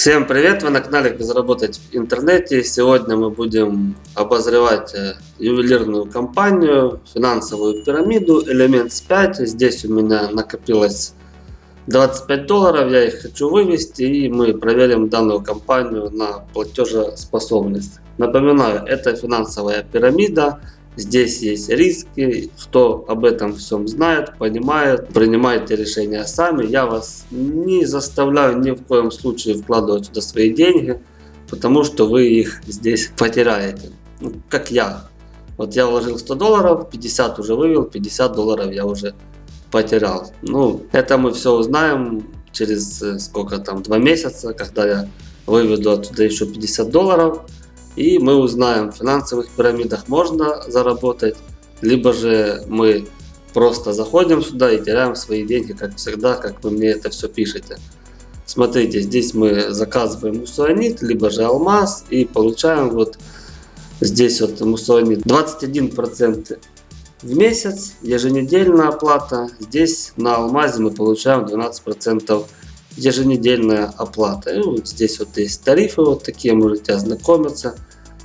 Всем привет! Вы на канале Как заработать в интернете. Сегодня мы будем обозревать э, ювелирную компанию, финансовую пирамиду Elements 5. Здесь у меня накопилось 25 долларов, я их хочу вывести и мы проверим данную компанию на платежеспособность. Напоминаю, это финансовая пирамида. Здесь есть риски, кто об этом всем знает, понимает, принимайте решения сами. Я вас не заставляю ни в коем случае вкладывать сюда свои деньги, потому что вы их здесь потеряете. Ну, как я. Вот я вложил 100 долларов, 50 уже вывел, 50 долларов я уже потерял. Ну, это мы все узнаем через э, сколько там, два месяца, когда я выведу оттуда еще 50 долларов. И мы узнаем, в финансовых пирамидах можно заработать, либо же мы просто заходим сюда и теряем свои деньги, как всегда, как вы мне это все пишете. Смотрите, здесь мы заказываем мусуанит, либо же алмаз и получаем вот здесь вот мусуанит 21% в месяц, еженедельная оплата. Здесь на алмазе мы получаем 12% еженедельная оплата. И вот здесь вот есть тарифы вот такие, можете ознакомиться.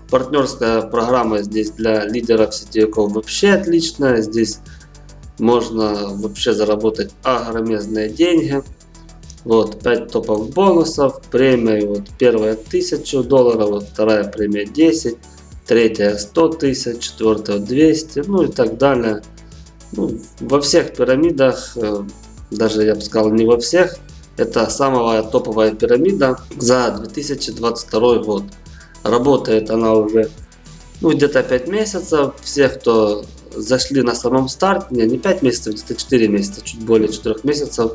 Партнерская программа здесь для лидеров сетевиков вообще отличная. Здесь можно вообще заработать огромезные деньги. Вот 5 топовых бонусов, премия вот первая 1000 долларов, вот вторая премия 10, третья 100 тысяч, четвертая 200, ну и так далее. Ну, во всех пирамидах, э, даже я бы сказал не во всех, это самая топовая пирамида за 2022 год. Работает она уже ну, где-то 5 месяцев. Все, кто зашли на самом старте, не, не 5 месяцев, где-то 4 месяца, чуть более 4 месяцев.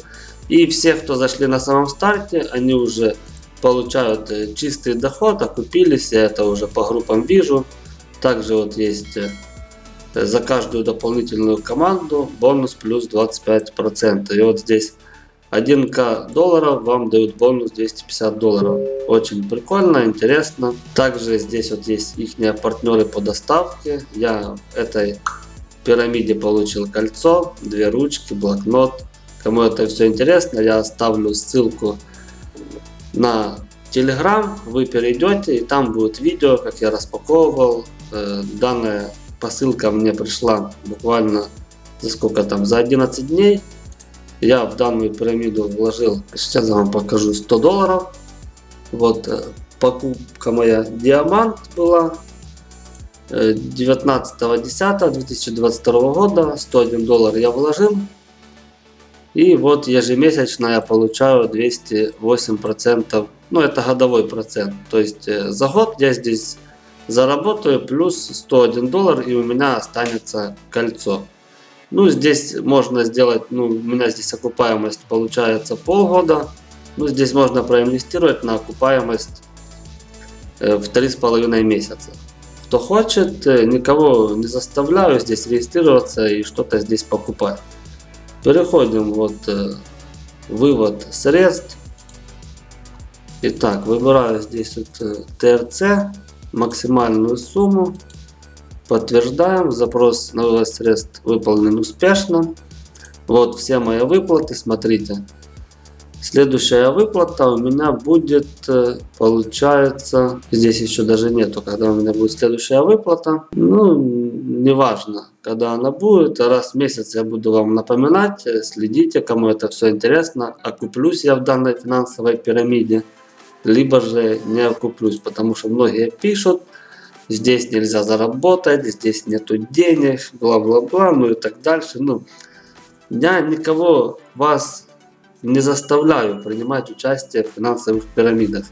И все, кто зашли на самом старте, они уже получают э, чистый доход, окупились, я это уже по группам вижу. Также вот есть э, за каждую дополнительную команду бонус плюс 25%. И вот здесь 1к долларов вам дают бонус 250 долларов. Очень прикольно, интересно. Также здесь вот есть их партнеры по доставке. Я в этой пирамиде получил кольцо, две ручки, блокнот. Кому это все интересно, я оставлю ссылку на Telegram. Вы перейдете и там будет видео, как я распаковывал. Э, данная посылка мне пришла буквально за сколько там, за 11 дней. Я в данную пирамиду вложил, сейчас я вам покажу, 100 долларов. Вот э, покупка моя диамант была 19.10.2022 э, года. 101 доллар я вложил. И вот ежемесячно я получаю 208%. Ну это годовой процент. То есть э, за год я здесь заработаю плюс 101 доллар и у меня останется кольцо. Ну, здесь можно сделать, ну, у меня здесь окупаемость получается полгода. Ну, здесь можно проинвестировать на окупаемость э, в три с половиной месяца. Кто хочет, э, никого не заставляю здесь регистрироваться и что-то здесь покупать. Переходим вот э, вывод средств. Итак, выбираю здесь вот ТРЦ, максимальную сумму. Подтверждаем. Запрос на вывод средств выполнен успешно. Вот все мои выплаты. Смотрите. Следующая выплата у меня будет, э, получается, здесь еще даже нету, когда у меня будет следующая выплата. Ну, неважно, когда она будет. Раз в месяц я буду вам напоминать, э, следите, кому это все интересно. Окуплюсь я в данной финансовой пирамиде, либо же не окуплюсь, потому что многие пишут, здесь нельзя заработать, здесь нету денег, бла-бла-бла, ну и так дальше. Ну, я никого вас не заставляю принимать участие в финансовых пирамидах.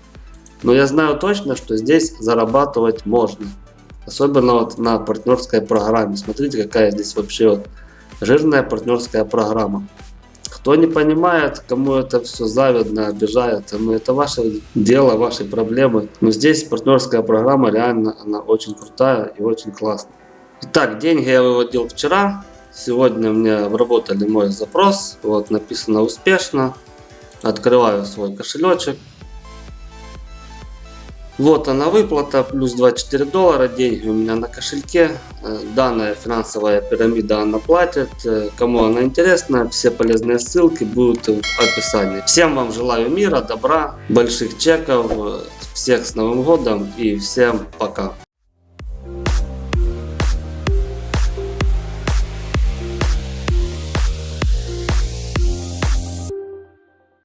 Но я знаю точно, что здесь зарабатывать можно. Особенно вот на партнерской программе. Смотрите, какая здесь вообще вот жирная партнерская программа. Кто не понимает, кому это все завидно, обижается, ну это ваше дело, ваши проблемы. Но здесь партнерская программа реально, она очень крутая и очень классная. Итак, деньги я выводил вчера. Сегодня мне обработали мой запрос. Вот написано успешно. Открываю свой кошелечек. Вот она выплата, плюс 24 доллара, деньги у меня на кошельке. Э, Данная финансовая пирамида она платит. Э, Кому она интересна, все полезные ссылки будут в описании. Всем вам желаю мира, добра, больших чеков, э, всех с Новым годом и всем пока.